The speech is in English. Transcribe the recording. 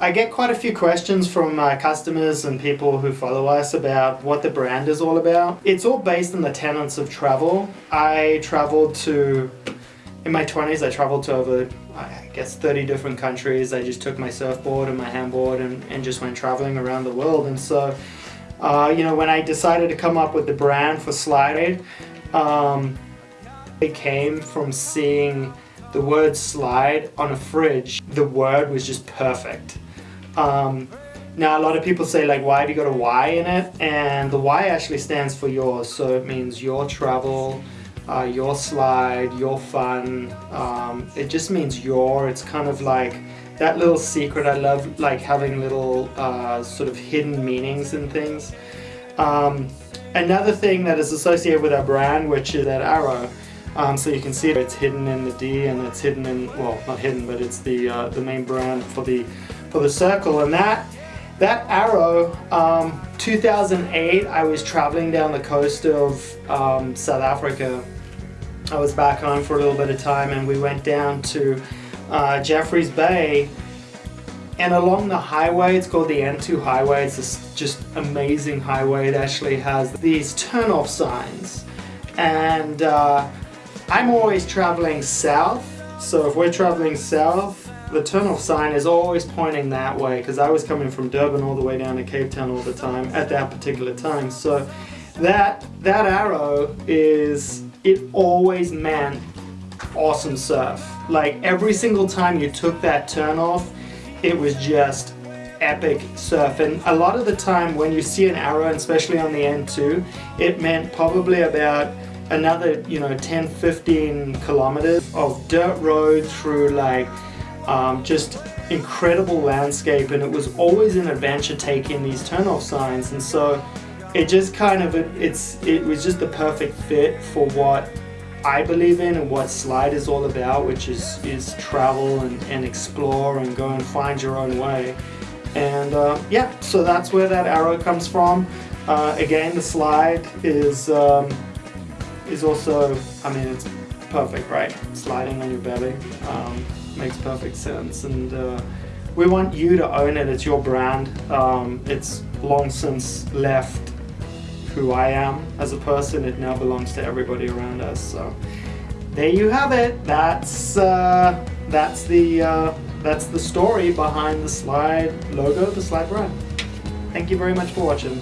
I get quite a few questions from my customers and people who follow us about what the brand is all about. It's all based on the tenets of travel. I traveled to, in my 20s, I traveled to over, I guess, 30 different countries. I just took my surfboard and my handboard and, and just went traveling around the world. And so, uh, you know, when I decided to come up with the brand for Slyde, um, it came from seeing the word slide on a fridge, the word was just perfect. Um, now a lot of people say like why have you got a Y in it and the Y actually stands for yours so it means your travel, uh, your slide, your fun. Um, it just means your, it's kind of like that little secret. I love like having little uh, sort of hidden meanings and things. Um, another thing that is associated with our brand which is that arrow um, so you can see it's hidden in the D and it's hidden in, well not hidden but it's the uh, the main brand for the for the circle and that that arrow um, 2008 I was traveling down the coast of um, South Africa I was back home for a little bit of time and we went down to uh, Jeffreys Bay and along the highway, it's called the N2 highway, it's this just amazing highway. It actually has these turn-off signs. And uh, I'm always traveling south, so if we're traveling south, the turn-off sign is always pointing that way because I was coming from Durban all the way down to Cape Town all the time at that particular time. So that, that arrow is, it always meant awesome surf. Like every single time you took that turn off, it was just epic surf and a lot of the time when you see an arrow and especially on the N2 it meant probably about another, you know, 10, 15 kilometers of dirt road through like um, just incredible landscape and it was always an adventure taking these turn-off signs and so it just kind of, it's, it was just the perfect fit for what I believe in and what Slyde is all about, which is, is travel and, and explore and go and find your own way. And uh, yeah, so that's where that arrow comes from. Uh, again, the slide is um, is also, I mean, it's perfect, right? Sliding on your belly um, makes perfect sense. And uh, we want you to own it. It's your brand. Um, it's long since left who I am as a person. It now belongs to everybody around us. So there you have it. That's uh, that's the uh, that's the story behind the Slyde logo, the Slyde brand. Thank you very much for watching.